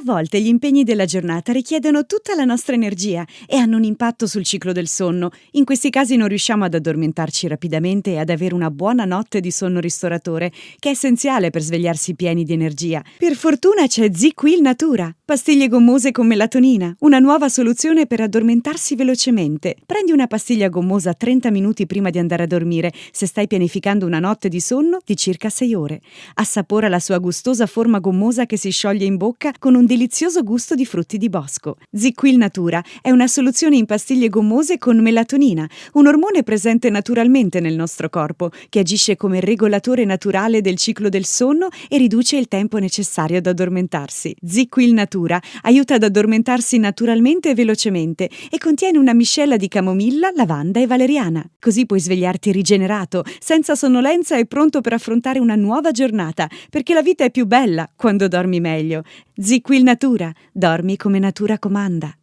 A volte gli impegni della giornata richiedono tutta la nostra energia e hanno un impatto sul ciclo del sonno. In questi casi non riusciamo ad addormentarci rapidamente e ad avere una buona notte di sonno ristoratore, che è essenziale per svegliarsi pieni di energia. Per fortuna c'è ZQL Natura, pastiglie gommose con melatonina, una nuova soluzione per addormentarsi velocemente. Prendi una pastiglia gommosa 30 minuti prima di andare a dormire, se stai pianificando una notte di sonno di circa 6 ore. Assapora la sua gustosa forma gommosa che si scioglie in bocca con un delizioso gusto di frutti di bosco. ZQL Natura è una soluzione in pastiglie gommose con melatonina, un ormone presente naturalmente nel nostro corpo, che agisce come regolatore naturale del ciclo del sonno e riduce il tempo necessario ad addormentarsi. ZQL Natura aiuta ad addormentarsi naturalmente e velocemente e contiene una miscela di camomilla, lavanda e valeriana. Così puoi svegliarti rigenerato, senza sonnolenza e pronto per affrontare una nuova giornata, perché la vita è più bella quando dormi meglio. ZQL Natura, dormi come natura comanda.